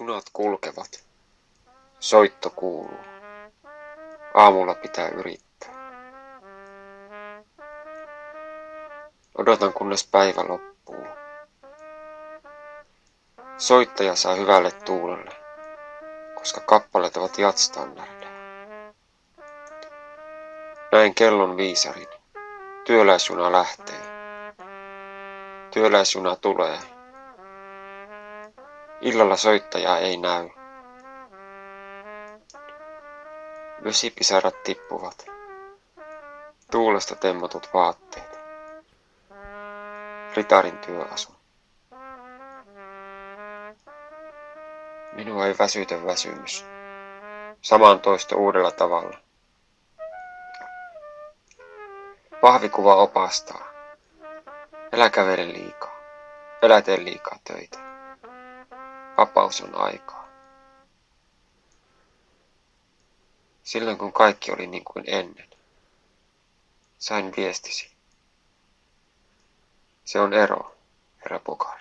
Junat kulkevat. Soitto kuuluu. Aamulla pitää yrittää. Odotan kunnes päivä loppuu. Soittaja saa hyvälle tuulelle, koska kappaleet ovat jatstandardeja. Näin kellon viisarin. Työläisjuna lähtee. Työläisjuna tulee. Illalla soittajaa ei näy. Vesipisarat tippuvat. Tuulesta temmotut vaatteet. Ritarin työasu. Minua ei väsytä väsymys. Samaan toista uudella tavalla. Pahvikuva opastaa. Älä kävele liikaa. Älä tee liikaa töitä. Vapaus on aikaa. Silloin kun kaikki oli niin kuin ennen, sain viestisi. Se on ero, herra Bogart.